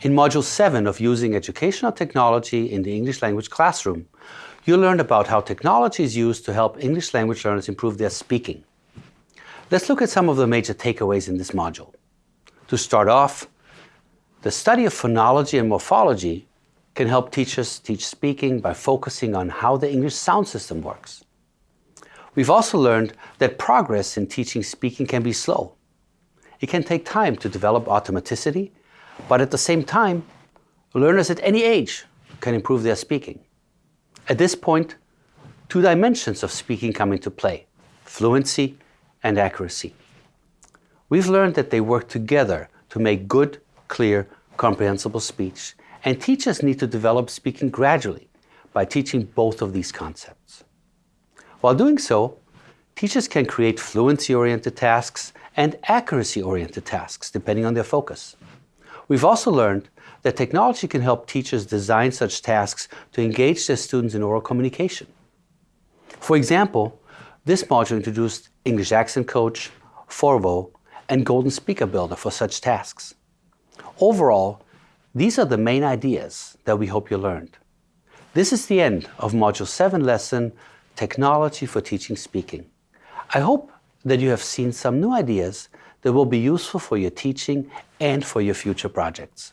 In Module 7 of Using Educational Technology in the English Language Classroom, you'll learn about how technology is used to help English language learners improve their speaking. Let's look at some of the major takeaways in this module. To start off, the study of phonology and morphology can help teachers teach speaking by focusing on how the English sound system works. We've also learned that progress in teaching speaking can be slow. It can take time to develop automaticity but at the same time, learners at any age can improve their speaking. At this point, two dimensions of speaking come into play, fluency and accuracy. We've learned that they work together to make good, clear, comprehensible speech, and teachers need to develop speaking gradually by teaching both of these concepts. While doing so, teachers can create fluency-oriented tasks and accuracy-oriented tasks, depending on their focus. We've also learned that technology can help teachers design such tasks to engage their students in oral communication. For example, this module introduced English Accent Coach, Forvo, and Golden Speaker Builder for such tasks. Overall, these are the main ideas that we hope you learned. This is the end of Module 7 lesson, Technology for Teaching Speaking. I hope that you have seen some new ideas that will be useful for your teaching and for your future projects.